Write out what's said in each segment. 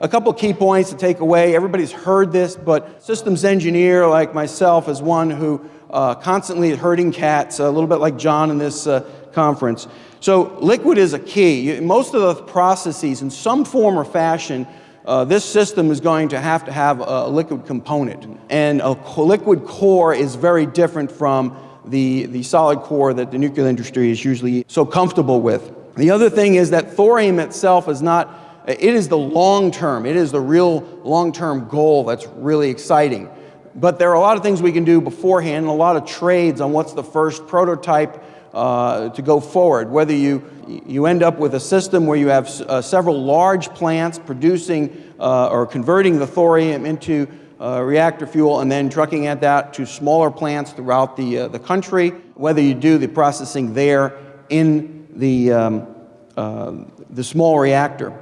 A couple key points to take away. Everybody's heard this, but systems engineer like myself is one who uh, constantly is herding cats, a little bit like John in this uh, conference. So liquid is a key. Most of the processes, in some form or fashion, uh, this system is going to have to have a liquid component. And a liquid core is very different from the, the solid core that the nuclear industry is usually so comfortable with. The other thing is that thorium itself is not, it is the long term, it is the real long term goal that's really exciting. But there are a lot of things we can do beforehand and a lot of trades on what's the first prototype uh, to go forward. Whether you, you end up with a system where you have uh, several large plants producing uh, or converting the thorium into uh, reactor fuel and then trucking at that to smaller plants throughout the, uh, the country, whether you do the processing there in the, um, uh, the small reactor.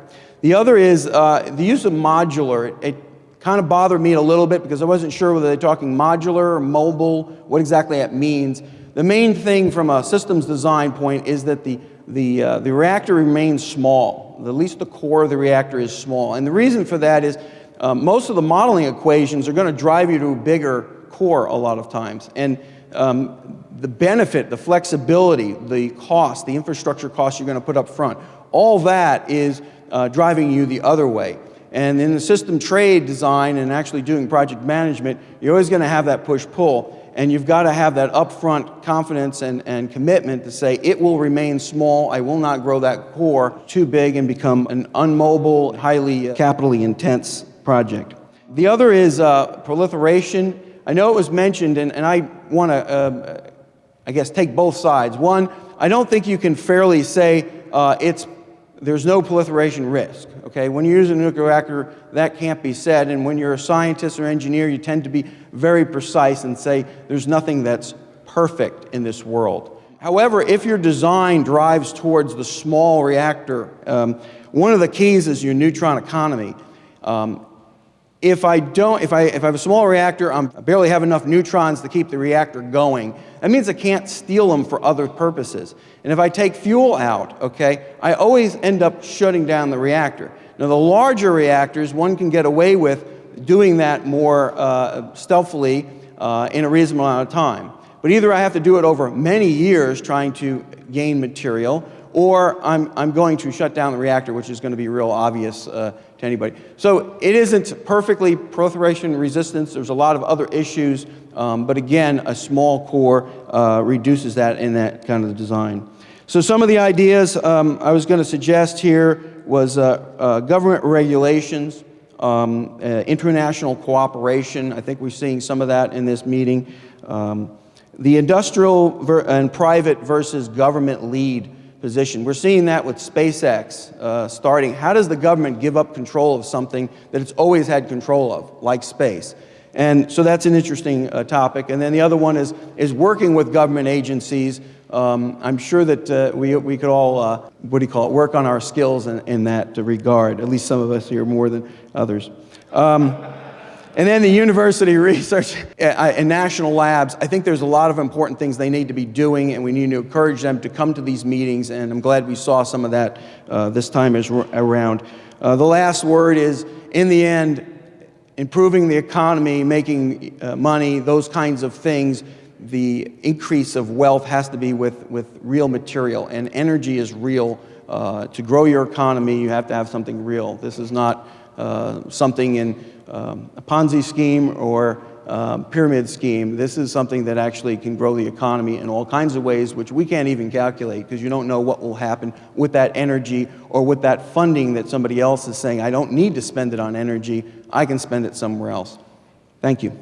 The other is the use of modular. It, it kind of bothered me a little bit because I wasn't sure whether they're talking modular or mobile, what exactly that means. The main thing from a systems design point is that the, the, uh, the reactor remains small. At least the core of the reactor is small. And the reason for that is uh, most of the modeling equations are going to drive you to a bigger core a lot of times. And um, the benefit, the flexibility, the cost, the infrastructure cost you're going to put up front, all that is uh, driving you the other way. And in the system trade design and actually doing project management, you're always going to have that push-pull. And you've got to have that upfront confidence and, and commitment to say, it will remain small, I will not grow that core too big and become an unmobile, highly uh, capitally intense project. The other is uh, proliferation. I know it was mentioned, and, and I want to, uh, I guess, take both sides. One, I don't think you can fairly say uh, it's there's no proliferation risk. Okay, when you use a nuclear reactor, that can't be said. And when you're a scientist or engineer, you tend to be very precise and say there's nothing that's perfect in this world. However, if your design drives towards the small reactor, um, one of the keys is your neutron economy. Um, if I don't, if I, if I have a small reactor, I'm, I barely have enough neutrons to keep the reactor going. That means I can't steal them for other purposes. And if I take fuel out, okay, I always end up shutting down the reactor. Now the larger reactors, one can get away with doing that more uh, stealthily uh, in a reasonable amount of time. But either I have to do it over many years trying to gain material, or I'm, I'm going to shut down the reactor, which is going to be real obvious uh, to anybody. So it isn't perfectly proliferation resistance. There's a lot of other issues, um, but again, a small core uh, reduces that in that kind of design. So some of the ideas um, I was going to suggest here was uh, uh, government regulations, um, uh, international cooperation. I think we're seeing some of that in this meeting. Um, the industrial and private versus government lead position. We're seeing that with SpaceX uh, starting. How does the government give up control of something that it's always had control of, like space? And so that's an interesting uh, topic. And then the other one is, is working with government agencies. Um, I'm sure that uh, we, we could all, uh, what do you call it, work on our skills in, in that regard, at least some of us here more than others. Um, and then the university research and national labs, I think there's a lot of important things they need to be doing and we need to encourage them to come to these meetings and I'm glad we saw some of that uh, this time around. Uh, the last word is, in the end, improving the economy, making uh, money, those kinds of things, the increase of wealth has to be with, with real material and energy is real. Uh, to grow your economy, you have to have something real. This is not uh, something in um, a Ponzi scheme or um, pyramid scheme. This is something that actually can grow the economy in all kinds of ways, which we can't even calculate because you don't know what will happen with that energy or with that funding that somebody else is saying, I don't need to spend it on energy, I can spend it somewhere else. Thank you.